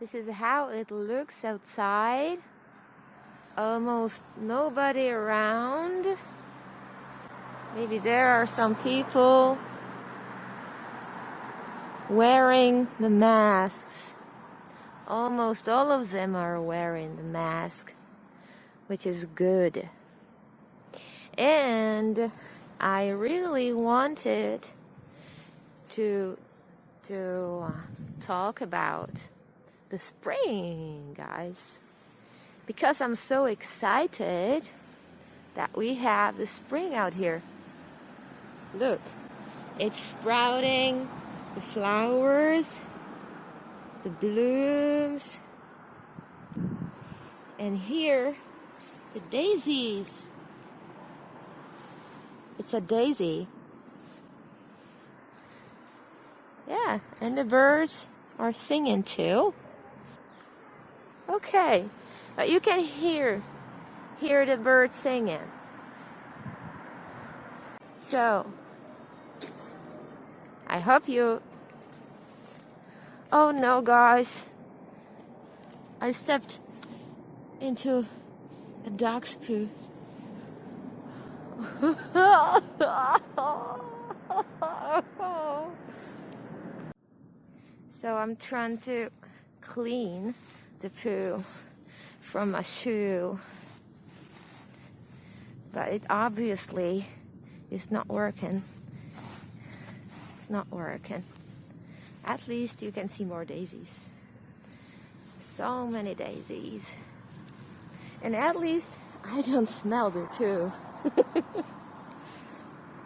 This is how it looks outside. Almost nobody around. Maybe there are some people wearing the masks. Almost all of them are wearing the mask, which is good. And I really wanted to to uh, talk about the spring, guys. Because I'm so excited that we have the spring out here. Look, it's sprouting, the flowers, the blooms, and here, the daisies. It's a daisy. Yeah, and the birds are singing too. Okay, but you can hear hear the birds singing. So, I hope you Oh no, guys. I stepped into a dog's poo. so I'm trying to clean the poo from my shoe. But it obviously is not working. It's not working. At least you can see more daisies. So many daisies. And at least I don't smell the poo.